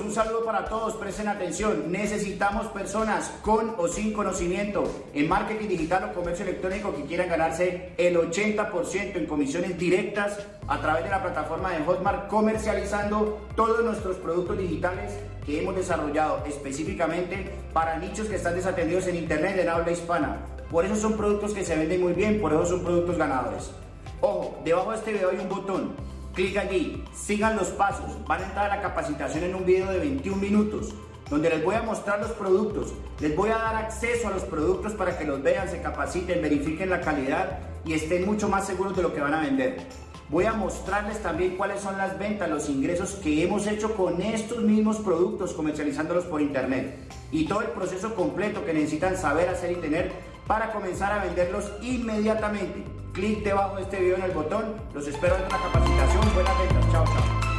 un saludo para todos, presten atención. Necesitamos personas con o sin conocimiento en marketing digital o comercio electrónico que quieran ganarse el 80% en comisiones directas a través de la plataforma de Hotmart, comercializando todos nuestros productos digitales que hemos desarrollado específicamente para nichos que están desatendidos en Internet en habla hispana. Por eso son productos que se venden muy bien, por eso son productos ganadores. Ojo, debajo de este video hay un botón Clic allí, sigan los pasos, van a entrar a la capacitación en un video de 21 minutos donde les voy a mostrar los productos, les voy a dar acceso a los productos para que los vean, se capaciten, verifiquen la calidad y estén mucho más seguros de lo que van a vender. Voy a mostrarles también cuáles son las ventas, los ingresos que hemos hecho con estos mismos productos comercializándolos por internet. Y todo el proceso completo que necesitan saber hacer y tener para comenzar a venderlos inmediatamente. Clic debajo de este video en el botón. Los espero en la capacitación. Buenas ventas. Chao, chao.